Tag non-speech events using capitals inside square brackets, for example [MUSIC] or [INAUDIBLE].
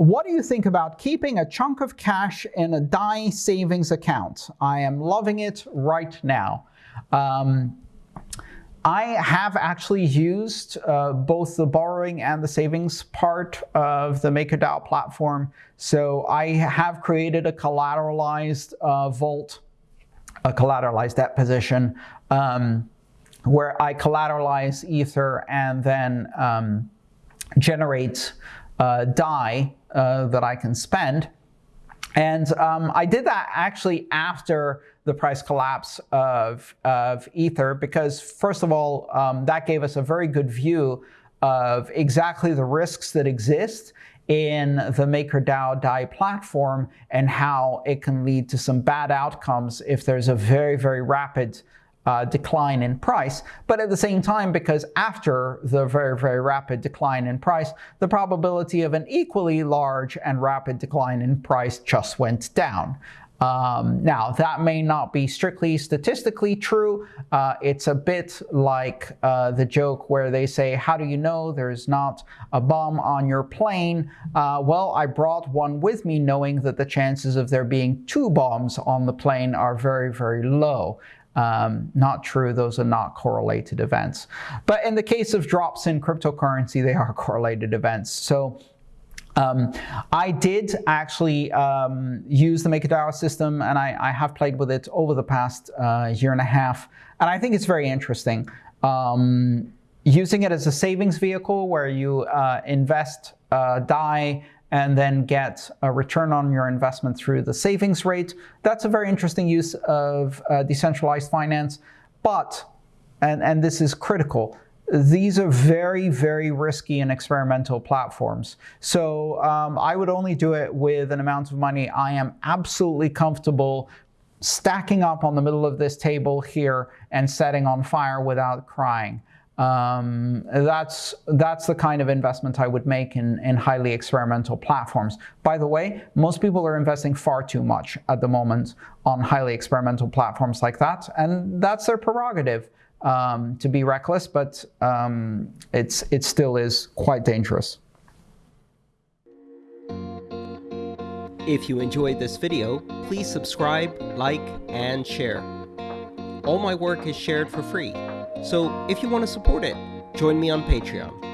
what do you think about keeping a chunk of cash in a DAI savings account? I am loving it right now. Um, I have actually used uh, both the borrowing and the savings part of the MakerDAO platform. So I have created a collateralized uh, vault, a collateralized debt position, um, where I collateralize Ether and then um, generate uh, DAI uh, that I can spend. And um, I did that actually after the price collapse of, of Ether because, first of all, um, that gave us a very good view of exactly the risks that exist in the MakerDAO DAI platform and how it can lead to some bad outcomes if there's a very, very rapid uh, decline in price. But at the same time, because after the very, very rapid decline in price, the probability of an equally large and rapid decline in price just went down. Um, now, that may not be strictly statistically true. Uh, it's a bit like uh, the joke where they say, how do you know there's not a bomb on your plane? Uh, well, I brought one with me knowing that the chances of there being two bombs on the plane are very, very low. Um, not true, those are not correlated events. But in the case of drops in cryptocurrency, they are [LAUGHS] correlated events. So um, I did actually um, use the MakerDAO system, and I, I, have played with it over the past uh, year and a half, and I think it's very interesting. Um, using it as a savings vehicle where you uh, invest uh, DAI and then get a return on your investment through the savings rate. That's a very interesting use of uh, decentralized finance. But, and, and this is critical, these are very, very risky and experimental platforms. So um, I would only do it with an amount of money I am absolutely comfortable stacking up on the middle of this table here and setting on fire without crying. Um, that's, that's the kind of investment I would make in, in highly experimental platforms. By the way, most people are investing far too much at the moment on highly experimental platforms like that, and that's their prerogative um, to be reckless, but um, it's, it still is quite dangerous. If you enjoyed this video, please subscribe, like, and share. All my work is shared for free. So if you want to support it, join me on Patreon.